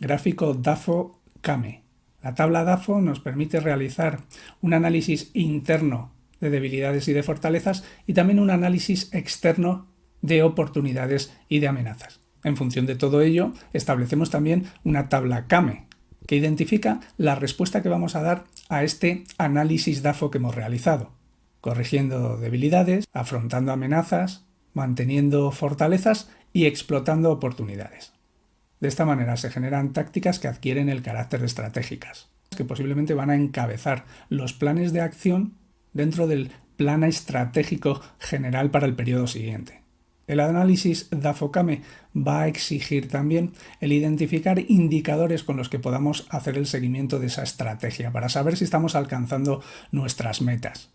Gráfico DAFO-CAME. La tabla DAFO nos permite realizar un análisis interno de debilidades y de fortalezas y también un análisis externo de oportunidades y de amenazas. En función de todo ello, establecemos también una tabla CAME, que identifica la respuesta que vamos a dar a este análisis DAFO que hemos realizado, corrigiendo debilidades, afrontando amenazas, manteniendo fortalezas y explotando oportunidades. De esta manera se generan tácticas que adquieren el carácter estratégicas, que posiblemente van a encabezar los planes de acción dentro del plan estratégico general para el periodo siguiente. El análisis DAFOCAME va a exigir también el identificar indicadores con los que podamos hacer el seguimiento de esa estrategia para saber si estamos alcanzando nuestras metas.